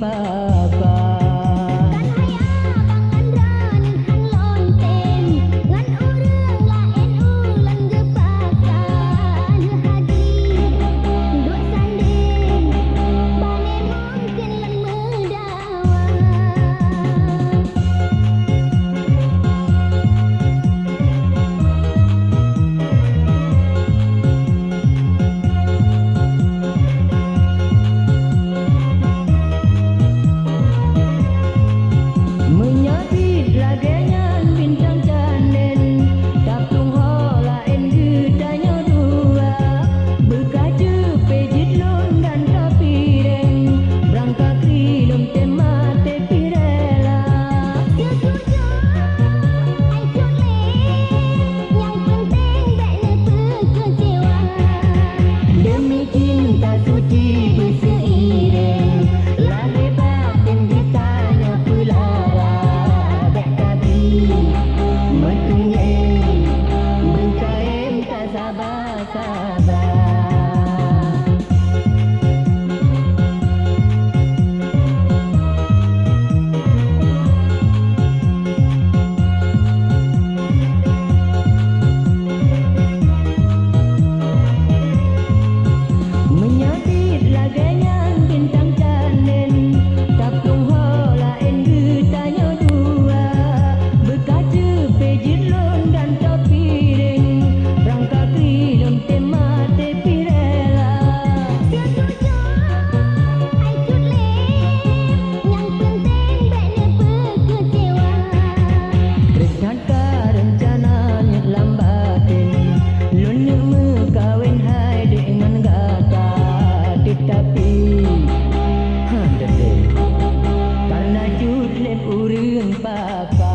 Bye. sebagainya papa.